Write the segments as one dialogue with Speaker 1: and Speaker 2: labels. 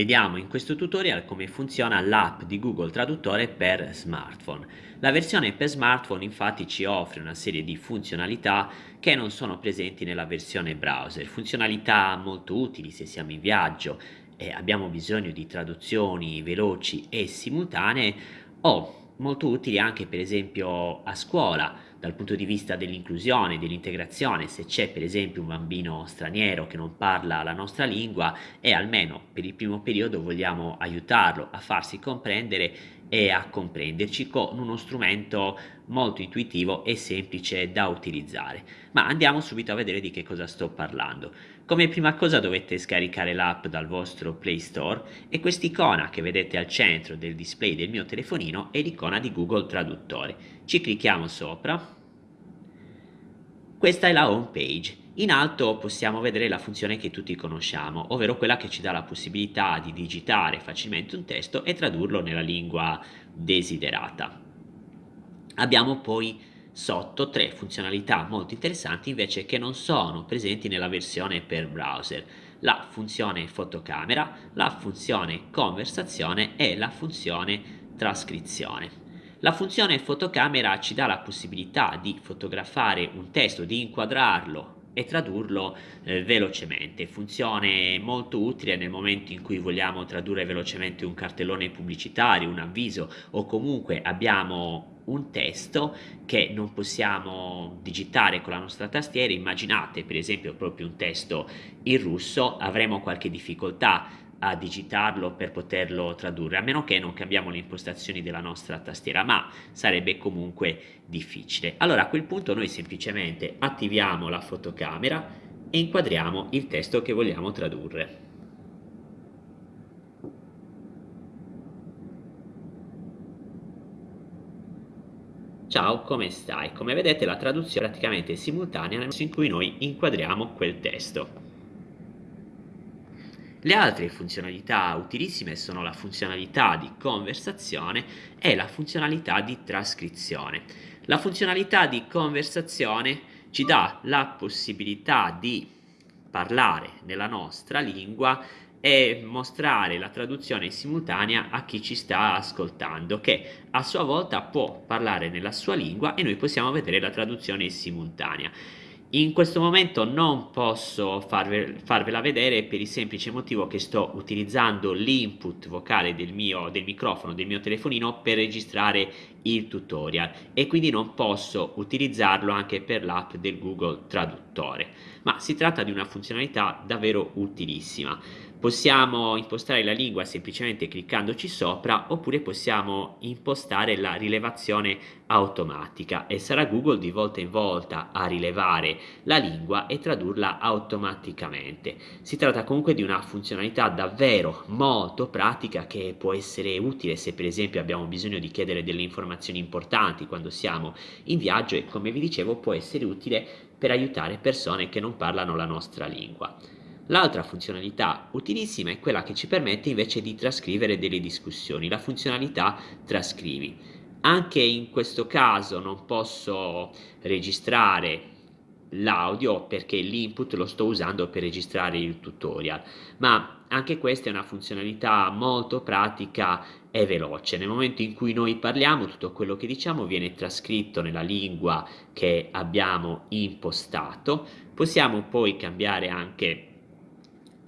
Speaker 1: Vediamo in questo tutorial come funziona l'app di Google Traduttore per smartphone. La versione per smartphone infatti ci offre una serie di funzionalità che non sono presenti nella versione browser, funzionalità molto utili se siamo in viaggio e abbiamo bisogno di traduzioni veloci e simultanee o molto utili anche per esempio a scuola dal punto di vista dell'inclusione, dell'integrazione, se c'è per esempio un bambino straniero che non parla la nostra lingua e almeno per il primo periodo vogliamo aiutarlo a farsi comprendere e a comprenderci con uno strumento molto intuitivo e semplice da utilizzare. Ma andiamo subito a vedere di che cosa sto parlando. Come prima cosa dovete scaricare l'app dal vostro Play Store e quest'icona che vedete al centro del display del mio telefonino è l'icona di Google Traduttore. Ci clicchiamo sopra. Questa è la home page. In alto possiamo vedere la funzione che tutti conosciamo, ovvero quella che ci dà la possibilità di digitare facilmente un testo e tradurlo nella lingua desiderata. Abbiamo poi sotto tre funzionalità molto interessanti invece che non sono presenti nella versione per browser la funzione fotocamera, la funzione conversazione e la funzione trascrizione. La funzione fotocamera ci dà la possibilità di fotografare un testo, di inquadrarlo e tradurlo eh, velocemente. Funzione molto utile nel momento in cui vogliamo tradurre velocemente un cartellone pubblicitario, un avviso o comunque abbiamo un testo che non possiamo digitare con la nostra tastiera. Immaginate per esempio proprio un testo in russo, avremo qualche difficoltà a digitarlo per poterlo tradurre, a meno che non cambiamo le impostazioni della nostra tastiera, ma sarebbe comunque difficile. Allora a quel punto noi semplicemente attiviamo la fotocamera e inquadriamo il testo che vogliamo tradurre. Ciao, come stai? Come vedete la traduzione è praticamente simultanea nel momento in cui noi inquadriamo quel testo. Le altre funzionalità utilissime sono la funzionalità di conversazione e la funzionalità di trascrizione. La funzionalità di conversazione ci dà la possibilità di parlare nella nostra lingua e mostrare la traduzione simultanea a chi ci sta ascoltando che a sua volta può parlare nella sua lingua e noi possiamo vedere la traduzione simultanea. In questo momento non posso farve, farvela vedere per il semplice motivo che sto utilizzando l'input vocale del mio del microfono del mio telefonino per registrare il tutorial e quindi non posso utilizzarlo anche per l'app del Google Traduttore. Ma si tratta di una funzionalità davvero utilissima Possiamo impostare la lingua semplicemente cliccandoci sopra oppure possiamo impostare la rilevazione automatica e sarà Google di volta in volta a rilevare la lingua e tradurla automaticamente. Si tratta comunque di una funzionalità davvero molto pratica che può essere utile se per esempio abbiamo bisogno di chiedere delle informazioni importanti quando siamo in viaggio e come vi dicevo può essere utile per aiutare persone che non parlano la nostra lingua. L'altra funzionalità utilissima è quella che ci permette invece di trascrivere delle discussioni, la funzionalità trascrivi. Anche in questo caso non posso registrare l'audio perché l'input lo sto usando per registrare il tutorial, ma anche questa è una funzionalità molto pratica e veloce. Nel momento in cui noi parliamo, tutto quello che diciamo viene trascritto nella lingua che abbiamo impostato. Possiamo poi cambiare anche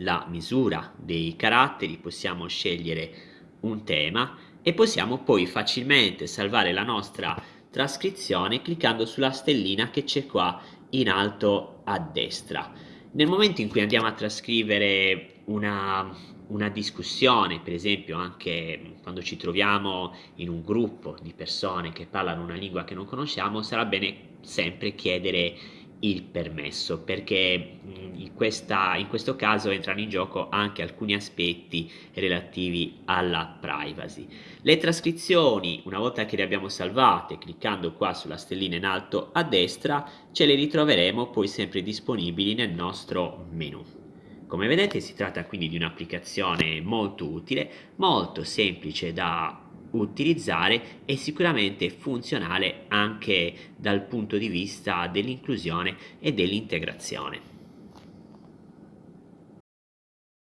Speaker 1: la misura dei caratteri, possiamo scegliere un tema e possiamo poi facilmente salvare la nostra trascrizione cliccando sulla stellina che c'è qua in alto a destra. Nel momento in cui andiamo a trascrivere una, una discussione, per esempio anche quando ci troviamo in un gruppo di persone che parlano una lingua che non conosciamo, sarà bene sempre chiedere il permesso perché in, questa, in questo caso entrano in gioco anche alcuni aspetti relativi alla privacy. Le trascrizioni, una volta che le abbiamo salvate, cliccando qua sulla stellina in alto a destra, ce le ritroveremo poi sempre disponibili nel nostro menu. Come vedete si tratta quindi di un'applicazione molto utile, molto semplice da utilizzare e sicuramente funzionale anche dal punto di vista dell'inclusione e dell'integrazione.